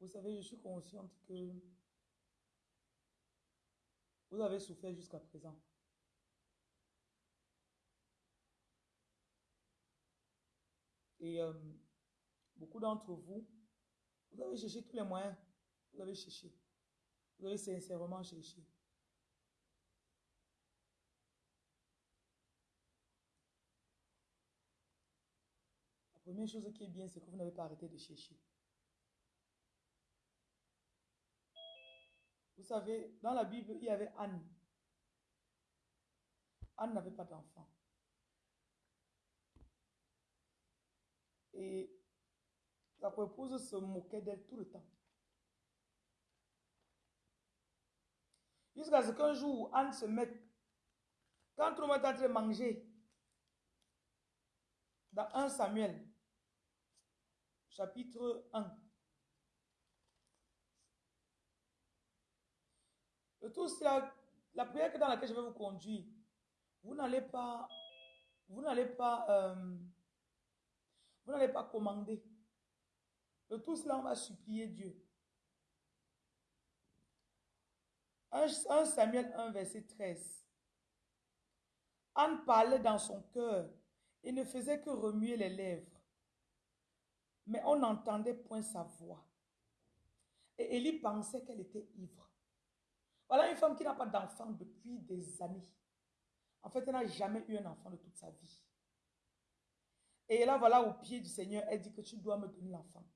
Vous savez, je suis consciente que vous avez souffert jusqu'à présent. Et euh, beaucoup d'entre vous, vous avez cherché tous les moyens. Vous avez cherché. Vous avez sincèrement cherché. La première chose qui est bien, c'est que vous n'avez pas arrêté de chercher. Vous savez, dans la Bible, il y avait Anne. Anne n'avait pas d'enfant. Et sa épouse se moquait d'elle tout le temps. Jusqu'à ce qu'un jour, Anne se mette, quand monde est en train de manger, dans 1 Samuel, chapitre 1. Tout, c'est la, prière dans laquelle je vais vous conduire. Vous n'allez pas, vous n'allez pas, euh, vous n'allez pas commander. De tout cela, on va supplier Dieu. 1 Samuel 1, verset 13. Anne parlait dans son cœur et ne faisait que remuer les lèvres. Mais on n'entendait point sa voix. Et Élie pensait qu'elle était ivre. Voilà une femme qui n'a pas d'enfant depuis des années. En fait, elle n'a jamais eu un enfant de toute sa vie. Et là, voilà, au pied du Seigneur, elle dit que tu dois me donner l'enfant.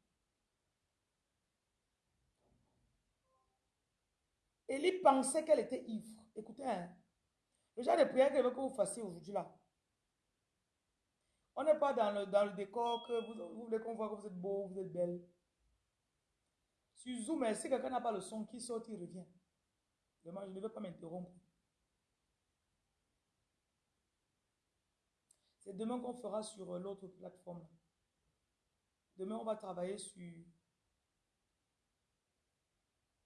Élie pensait qu'elle était ivre. Écoutez, hein, le genre de prière qu'elle veut que vous fassiez aujourd'hui là. On n'est pas dans le, dans le décor que vous, voulez qu'on voit que vous êtes beau, vous êtes belle. Sur Zoom, si quelqu'un n'a pas le son qui sort, il revient. Demain, je ne veux pas m'interrompre. C'est demain qu'on fera sur l'autre plateforme. Demain, on va travailler sur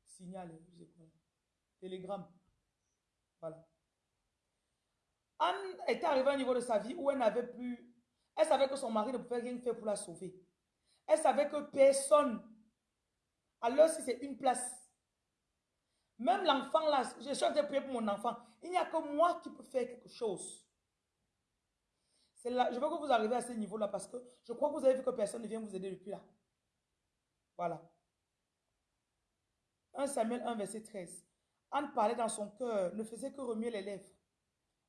Signal, je sais. Télégramme. Voilà. Anne était arrivée à un niveau de sa vie où elle n'avait plus... Elle savait que son mari ne pouvait rien faire pour la sauver. Elle savait que personne, alors si c'est une place, même l'enfant là, je suis en train de prier pour mon enfant, il n'y a que moi qui peux faire quelque chose. Là, je veux que vous arriviez à ce niveau-là parce que je crois que vous avez vu que personne ne vient vous aider depuis là. Voilà. 1 Samuel 1, verset 13. Anne parlait dans son cœur, ne faisait que remuer les lèvres.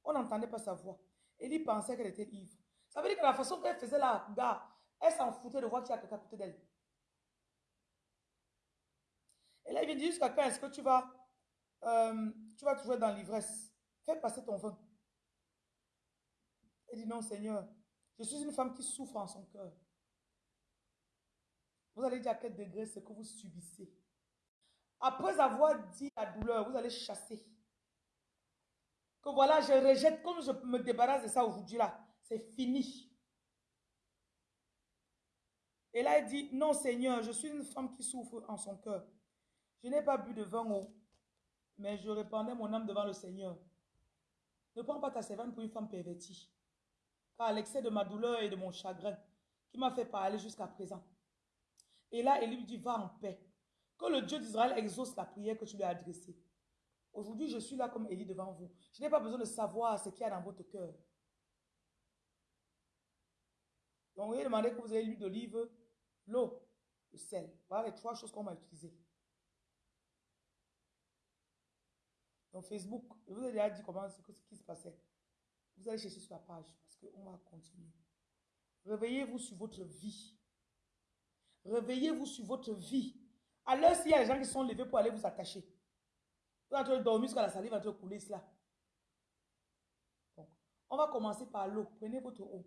On n'entendait pas sa voix. Élie pensait qu'elle était ivre. Ça veut dire que la façon qu'elle faisait la gare, elle s'en foutait de voir qu'il y a quelqu'un à côté d'elle. Et là, il vient dire jusqu'à quand est-ce que tu vas, euh, tu vas toujours dans l'ivresse. Fais passer ton vin. Elle dit non, Seigneur, je suis une femme qui souffre en son cœur. Vous allez dire à quel degré ce que vous subissez. Après avoir dit la douleur, vous allez chasser. Que voilà, je rejette, comme je me débarrasse de ça aujourd'hui là, c'est fini. Et là, elle dit, non Seigneur, je suis une femme qui souffre en son cœur. Je n'ai pas bu de vin haut, mais je répandais mon âme devant le Seigneur. Ne prends pas ta servante pour une femme pervertie. Car l'excès de ma douleur et de mon chagrin qui m'a fait parler jusqu'à présent. Et là, Élie lui dit, va en paix. Que le Dieu d'Israël exauce la prière que tu lui as adressée. Aujourd'hui, je suis là comme Élie devant vous. Je n'ai pas besoin de savoir ce qu'il y a dans votre cœur. Donc, vous demandé que vous ayez l'huile d'olive, l'eau, le sel. Voilà les trois choses qu'on va utiliser. Donc, Facebook, je vous ai déjà dit comment ce qui se passait. Vous allez chercher sur la page parce qu'on va continuer. Réveillez-vous sur votre vie. Réveillez-vous sur votre vie. Alors, s'il y a des gens qui sont levés pour aller vous attacher, vous êtes en train de dormir jusqu'à la salive en train de couler cela. Donc, on va commencer par l'eau. Prenez votre eau.